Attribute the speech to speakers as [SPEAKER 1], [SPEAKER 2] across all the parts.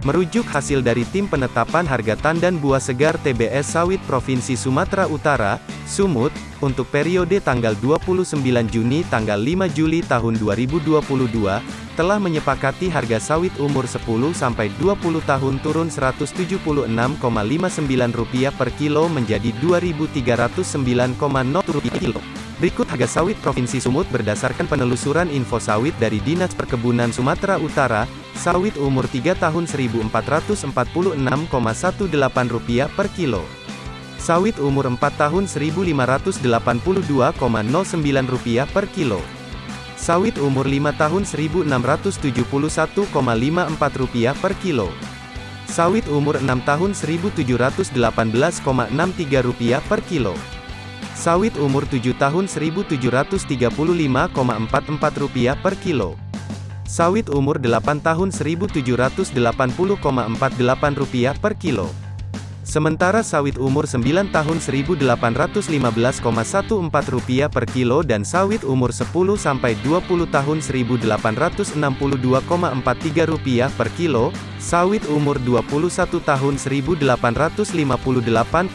[SPEAKER 1] Merujuk hasil dari Tim Penetapan Harga Tandan Buah Segar TBS Sawit Provinsi Sumatera Utara, Sumut, untuk periode tanggal 29 Juni tanggal 5 Juli tahun 2022, telah menyepakati harga sawit umur 10-20 tahun turun Rp176,59 per kilo menjadi Rp2.309,0 per kilo. Berikut harga sawit Provinsi Sumut berdasarkan penelusuran info sawit dari Dinas Perkebunan Sumatera Utara, Sawit umur 3 tahun Rp1.446,18 per kilo. Sawit umur 4 tahun Rp1.582,09 per kilo. Sawit umur 5 tahun Rp1.671,54 per kilo. Sawit umur 6 tahun Rp1.718,63 per kilo. Sawit umur 7 tahun Rp1.735,44 per kilo. Sawit umur 8 tahun Rp1.780,48 per kilo. Sementara sawit umur 9 tahun Rp1.815,14 per kilo dan sawit umur 10-20 tahun Rp1.862,43 per kilo, sawit umur 21 tahun Rp1.858,28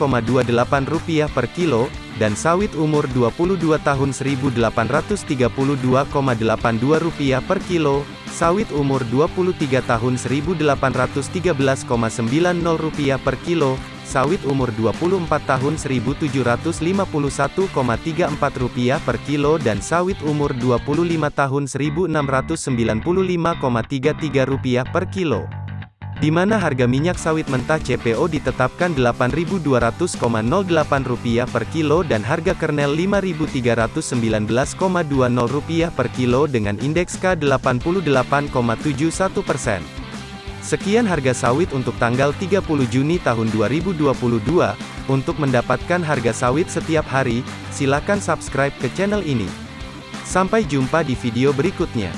[SPEAKER 1] per kilo, dan sawit umur 22 tahun Rp1.832,82 per kilo, sawit umur 23 tahun Rp1.813,90 per kilo, sawit umur 24 tahun Rp1.751,34 per kilo dan sawit umur 25 tahun Rp1.695,33 per kilo di mana harga minyak sawit mentah CPO ditetapkan Rp8.200,08 per kilo dan harga kernel Rp5.319,20 per kilo dengan indeks K88,71 persen. Sekian harga sawit untuk tanggal 30 Juni tahun 2022. Untuk mendapatkan harga sawit setiap hari, silakan subscribe ke channel ini. Sampai jumpa di video berikutnya.